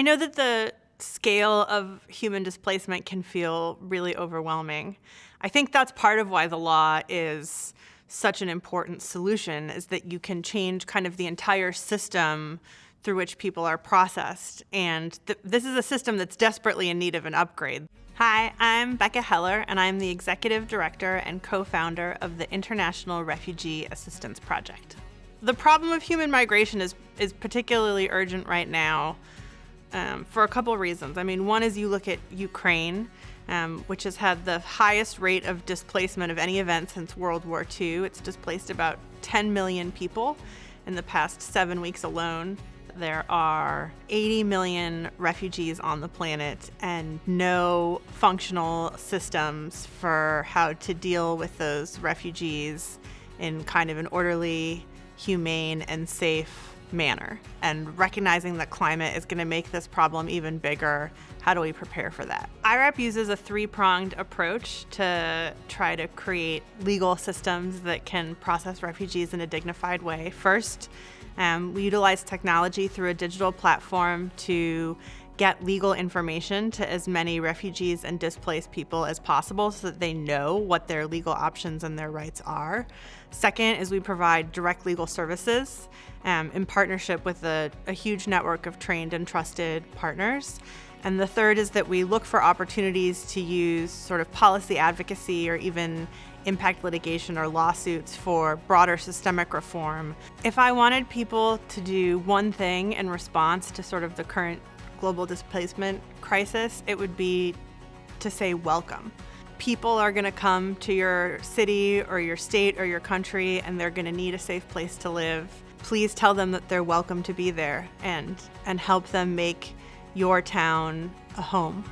I know that the scale of human displacement can feel really overwhelming. I think that's part of why the law is such an important solution is that you can change kind of the entire system through which people are processed. And th this is a system that's desperately in need of an upgrade. Hi, I'm Becca Heller, and I'm the Executive Director and co-founder of the International Refugee Assistance Project. The problem of human migration is, is particularly urgent right now um, for a couple reasons. I mean, one is you look at Ukraine, um, which has had the highest rate of displacement of any event since World War II. It's displaced about 10 million people in the past seven weeks alone. There are 80 million refugees on the planet and no functional systems for how to deal with those refugees in kind of an orderly, humane, and safe manner and recognizing that climate is going to make this problem even bigger. How do we prepare for that? IRAP uses a three-pronged approach to try to create legal systems that can process refugees in a dignified way. First, um, we utilize technology through a digital platform to get legal information to as many refugees and displaced people as possible so that they know what their legal options and their rights are. Second is we provide direct legal services um, in partnership with a, a huge network of trained and trusted partners. And the third is that we look for opportunities to use sort of policy advocacy or even impact litigation or lawsuits for broader systemic reform. If I wanted people to do one thing in response to sort of the current global displacement crisis, it would be to say welcome. People are going to come to your city or your state or your country and they're going to need a safe place to live. Please tell them that they're welcome to be there and, and help them make your town a home.